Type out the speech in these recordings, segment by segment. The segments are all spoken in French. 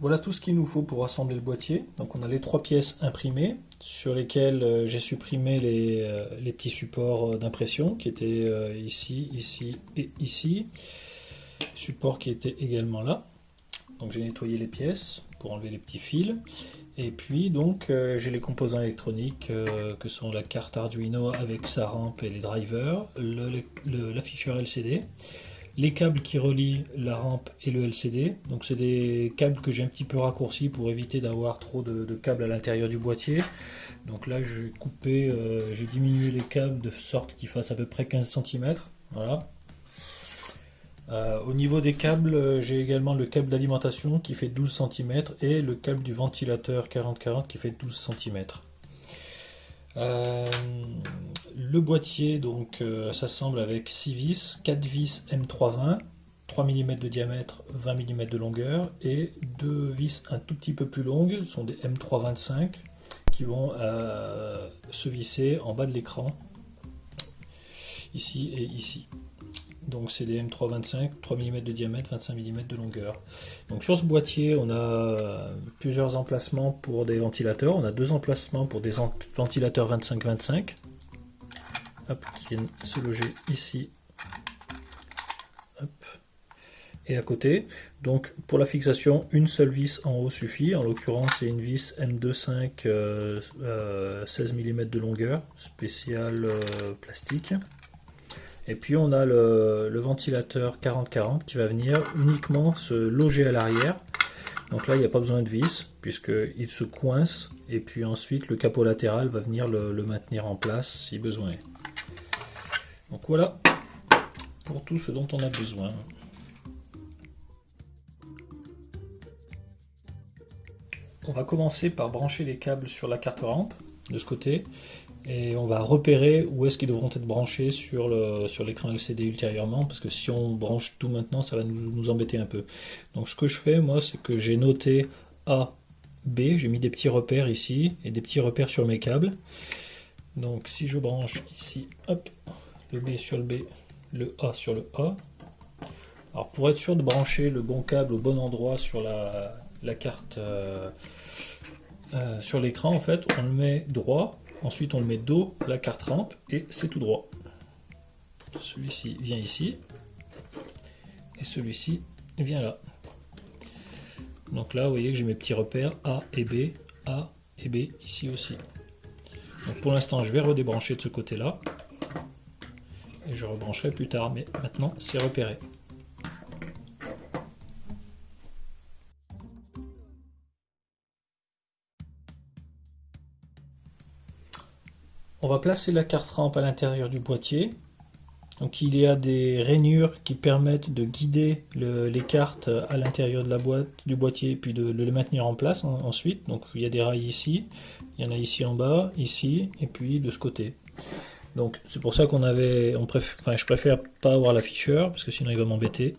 Voilà tout ce qu'il nous faut pour assembler le boîtier. Donc on a les trois pièces imprimées sur lesquelles euh, j'ai supprimé les, euh, petits supports d'impression qui étaient euh, ici, ici et ici. Support qui était également là. Donc j'ai nettoyé les pièces pour enlever les petits fils. Et puis donc j'ai les composants électroniques que sont la carte Arduino avec sa rampe et les drivers, l'afficheur LCD les câbles qui relient la rampe et le LCD. Donc c'est des câbles que j'ai un petit peu raccourcis pour éviter d'avoir trop de, câbles à l'intérieur du boîtier. Donc là j'ai coupé, euh, j'ai diminué les câbles de sorte qu'ils fassent à peu près 15 cm. Voilà. Euh, au niveau des câbles, j'ai également le câble d'alimentation qui fait 12 cm et le câble du ventilateur 4040 qui fait 12 cm. Euh, le boîtier donc euh, s'assemble avec 6 vis, 4 vis M320, 3 mm de diamètre, 20 mm de longueur et deux vis un tout petit peu plus longues, ce sont des M325 qui vont euh, se visser en bas de l'écran, ici et ici. Donc c'est des M325, 3 mm de diamètre, 25 mm de longueur. Donc sur ce boîtier, on a plusieurs emplacements pour des ventilateurs. On a deux emplacements pour des ventilateurs 25-25 qui viennent se loger ici et à côté. Donc pour la fixation, une seule vis en haut suffit. En l'occurrence, c'est une vis M25 16 mm de longueur, spécial euh, plastique. Et puis on a le, ventilateur 40-40 qui va venir uniquement se loger à l'arrière. Donc là, il n'y a pas besoin de vis, puisqu'il se coince. Et puis ensuite, le capot latéral va venir le, le maintenir en place si besoin est. Voilà pour tout ce dont on a besoin. On va commencer par brancher les câbles sur la carte rampe de ce côté et on va repérer où est-ce qu'ils devront être branchés sur l'écran LCD ultérieurement parce que si on branche tout maintenant ça va nous, nous embêter un peu. Donc ce que je fais moi c'est que j'ai noté A, B, j'ai mis des petits repères ici et des petits repères sur mes câbles. Donc si je branche ici, hop, le B sur le B, le A sur le A. Alors pour être sûr de brancher le bon câble au bon endroit sur la, carte, euh, euh, sur l'écran, en fait, on le met droit, ensuite on le met dos la carte rampe et c'est tout droit. Celui-ci vient ici et celui-ci vient là. Donc là, vous voyez que j'ai mes petits repères A et B, A et B ici aussi. Pour l'instant, je vais redébrancher de ce côté-là je rebrancherai plus tard, mais maintenant c'est repéré. On va placer la carte rampe à l'intérieur du boîtier. Donc il y a des rainures qui permettent de guider les cartes à l'intérieur de la boîte du boîtier puis de, les maintenir en place ensuite. Donc il y a des rails ici, il y en a ici en bas, ici et puis de ce côté. Donc c'est pour ça qu'on avait, enfin, je préfère pas avoir l'afficheur parce que sinon il va m'embêter.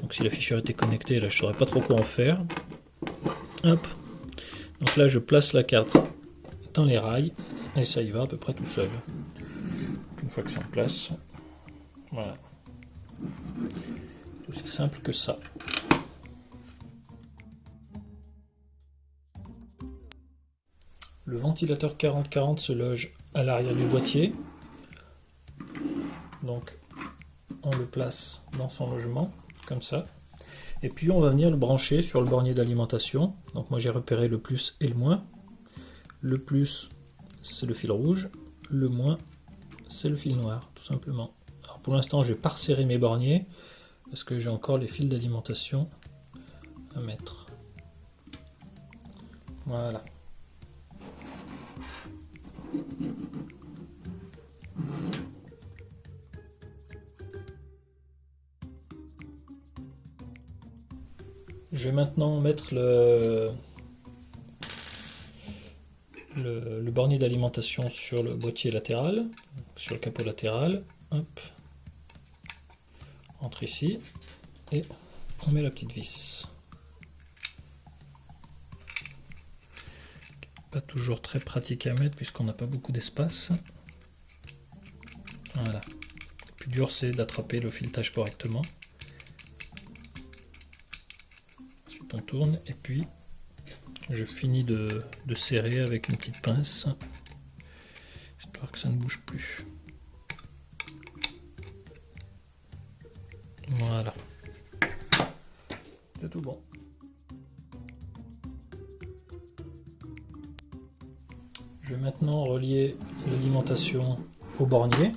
Donc si l'afficheur était connecté, là je saurais pas trop quoi en faire. Hop. Donc là je place la carte dans les rails et ça y va à peu près tout seul. Une fois que c'est en place, voilà. Tout aussi simple que ça. Le ventilateur 4040 se loge à l'arrière du boîtier. Donc on le place dans son logement, comme ça. Et puis on va venir le brancher sur le bornier d'alimentation. Donc moi j'ai repéré le plus et le moins. Le plus c'est le fil rouge, le moins c'est le fil noir, tout simplement. Alors pour l'instant je vais pas resserrer mes borniers, parce que j'ai encore les fils d'alimentation à mettre. Voilà. Je vais maintenant mettre le, le, bornier d'alimentation sur le boîtier latéral, sur le capot latéral. Hop. Entre ici et on met la petite vis. Pas toujours très pratique à mettre puisqu'on n'a pas beaucoup d'espace. Voilà. Le plus dur c'est d'attraper le filetage correctement. On tourne et puis je finis de, de serrer avec une petite pince histoire que ça ne bouge plus. Voilà. C'est tout bon. Je vais maintenant relier l'alimentation au bornier.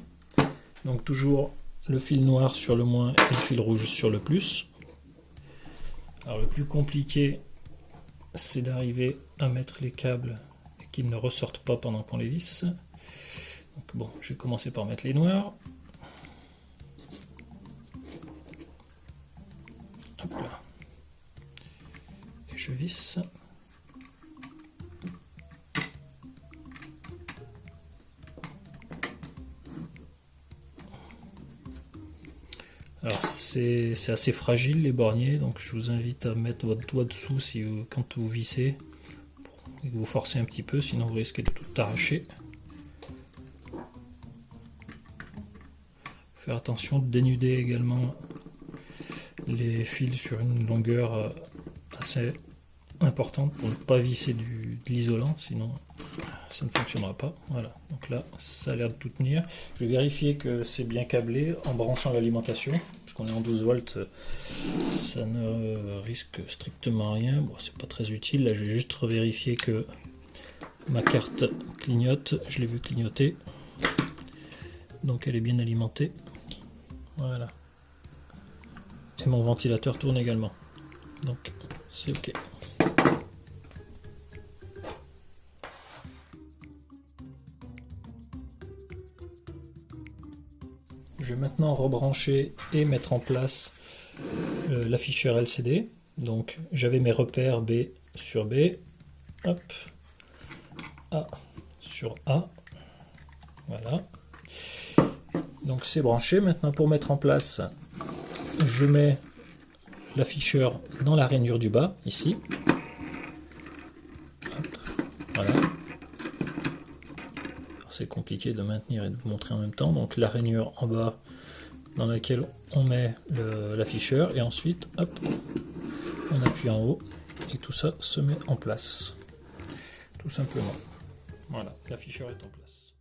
Donc toujours le fil noir sur le moins et le fil rouge sur le plus. Alors le plus compliqué, c'est d'arriver à mettre les câbles et qu'ils ne ressortent pas pendant qu'on les visse. Donc bon, je vais commencer par mettre les noirs. Hop là. Et je visse. C'est assez fragile les borniers, donc je vous invite à mettre votre doigt dessous si quand vous vissez, que vous forcez un petit peu, sinon vous risquez de tout arracher. Faire attention de dénuder également les fils sur une longueur euh, assez importante pour ne pas visser du, de l'isolant, sinon ça ne fonctionnera pas. Voilà, donc là, ça a l'air de tout tenir. Je vais vérifier que c'est bien câblé en branchant l'alimentation, puisqu'on est en 12 volts, ça ne risque strictement rien. Bon, c'est pas très utile. Là, je vais juste revérifier que ma carte clignote. Je l'ai vu clignoter. Donc elle est bien alimentée. Voilà. Et mon ventilateur tourne également. Donc c'est ok. Je vais maintenant rebrancher et mettre en place euh, l'afficheur LCD. Donc j'avais mes repères B sur B, hop, A sur A, voilà. Donc c'est branché. Maintenant pour mettre en place, je mets l'afficheur dans la rainure du bas, ici. voilà c'est compliqué de maintenir et de vous montrer en même temps. Donc la rainure en bas dans laquelle on met l'afficheur et ensuite hop, on appuie en haut et tout ça se met en place. Tout simplement. Voilà, l'afficheur est en place.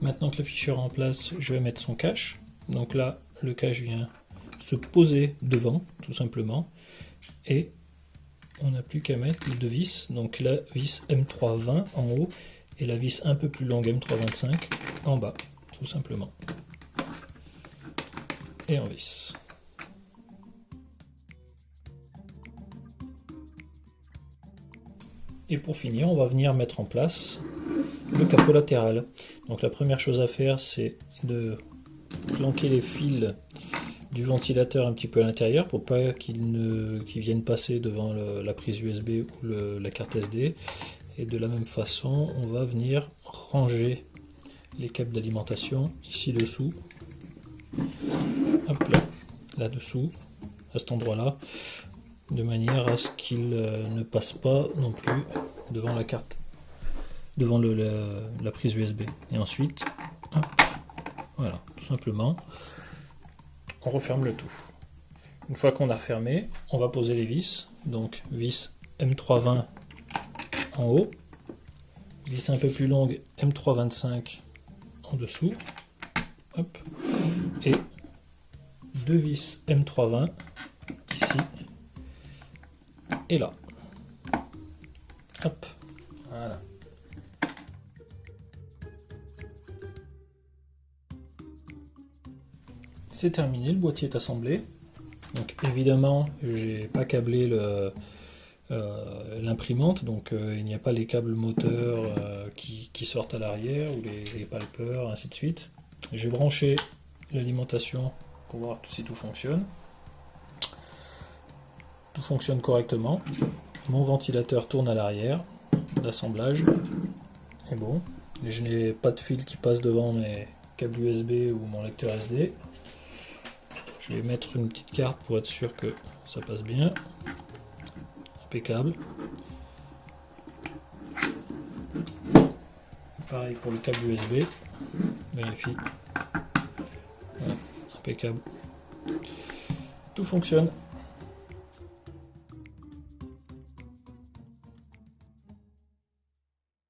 Maintenant que l'afficheur est en place, je vais mettre son cache. Donc là, le cache vient se poser devant, tout simplement. Et on n'a plus qu'à mettre les deux vis, donc la vis M320 en haut et la vis un peu plus longue M325 en bas, tout simplement. Et en vis. Et pour finir, on va venir mettre en place le capot latéral. Donc la première chose à faire, c'est de planquer les fils du ventilateur un petit peu à l'intérieur pour pas qu'il ne vienne passer devant la prise USB ou la carte SD et de la même façon on va venir ranger les câbles d'alimentation ici dessous. Hop là là dessous à cet endroit là de manière à ce qu'il euh, ne passe pas non plus devant la carte devant la, prise USB et ensuite voilà tout simplement on referme le tout. Une fois qu'on a refermé, on va poser les vis. Donc vis M320 en haut, vis un peu plus longue M325 en dessous, et deux vis M320 ici et là. C'est terminé, le boîtier est assemblé. Donc évidemment, j'ai pas câblé euh, l'imprimante, donc euh, il n'y a pas les câbles moteurs euh, qui, sortent à l'arrière, ou les, les palpeurs, ainsi de suite. J'ai branché l'alimentation pour voir si tout fonctionne. Tout fonctionne correctement. Mon ventilateur tourne à l'arrière. L'assemblage est bon. je n'ai pas de fil qui passe devant mes câbles USB ou mon lecteur SD. Vais mettre une petite carte pour être sûr que ça passe bien. Impeccable. Pareil pour le câble USB. Vérifie. impeccable. Tout fonctionne.